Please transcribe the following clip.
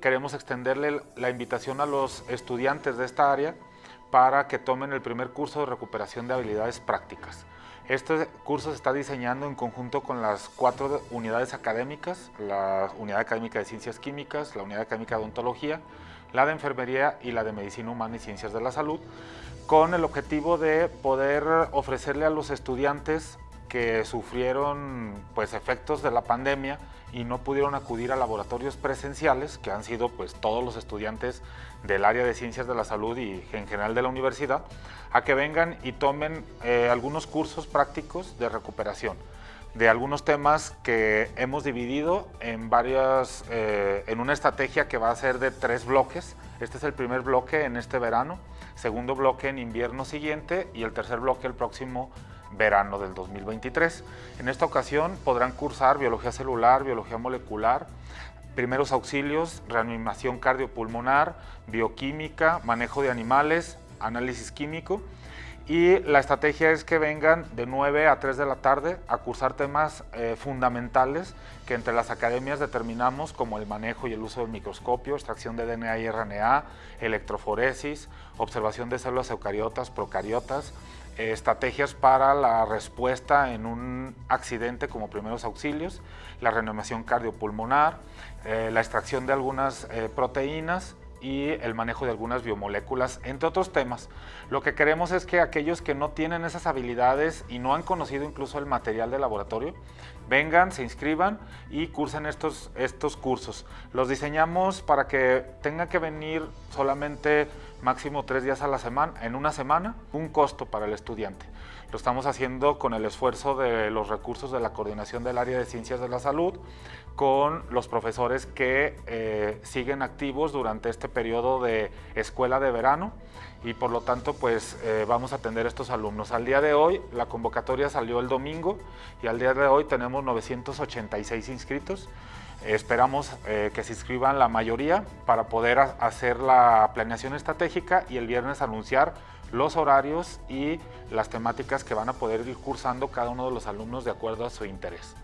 queremos extenderle la invitación a los estudiantes de esta área para que tomen el primer curso de recuperación de habilidades prácticas. Este curso se está diseñando en conjunto con las cuatro unidades académicas, la Unidad Académica de Ciencias Químicas, la Unidad Académica de Odontología, la de Enfermería y la de Medicina Humana y Ciencias de la Salud, con el objetivo de poder ofrecerle a los estudiantes que sufrieron pues, efectos de la pandemia y no pudieron acudir a laboratorios presenciales, que han sido pues, todos los estudiantes del área de ciencias de la salud y en general de la universidad, a que vengan y tomen eh, algunos cursos prácticos de recuperación de algunos temas que hemos dividido en varias, eh, en una estrategia que va a ser de tres bloques. Este es el primer bloque en este verano, segundo bloque en invierno siguiente y el tercer bloque el próximo verano del 2023. En esta ocasión podrán cursar biología celular, biología molecular, primeros auxilios, reanimación cardiopulmonar, bioquímica, manejo de animales, análisis químico y la estrategia es que vengan de 9 a 3 de la tarde a cursar temas eh, fundamentales que entre las academias determinamos como el manejo y el uso del microscopio, extracción de DNA y RNA, electroforesis, observación de células eucariotas, procariotas, eh, estrategias para la respuesta en un accidente como primeros auxilios, la reanimación cardiopulmonar, eh, la extracción de algunas proteínas y el manejo de algunas biomoléculas, entre otros temas. Lo que queremos es que aquellos que no tienen esas habilidades y no han conocido incluso el material de laboratorio, vengan, se inscriban y cursen estos, estos cursos. Los diseñamos para que tengan que venir solamente máximo tres días a la semana, en una semana, un costo para el estudiante. Lo estamos haciendo con el esfuerzo de los recursos de la coordinación del área de ciencias de la salud, con los profesores que eh, siguen activos durante este periodo de escuela de verano y por lo tanto pues eh, vamos a atender a estos alumnos. Al día de hoy la convocatoria salió el domingo y al día de hoy tenemos 986 inscritos. Esperamos eh, que se inscriban la mayoría para poder hacer la planeación estratégica y el viernes anunciar los horarios y las temáticas que van a poder ir cursando cada uno de los alumnos de acuerdo a su interés.